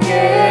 again.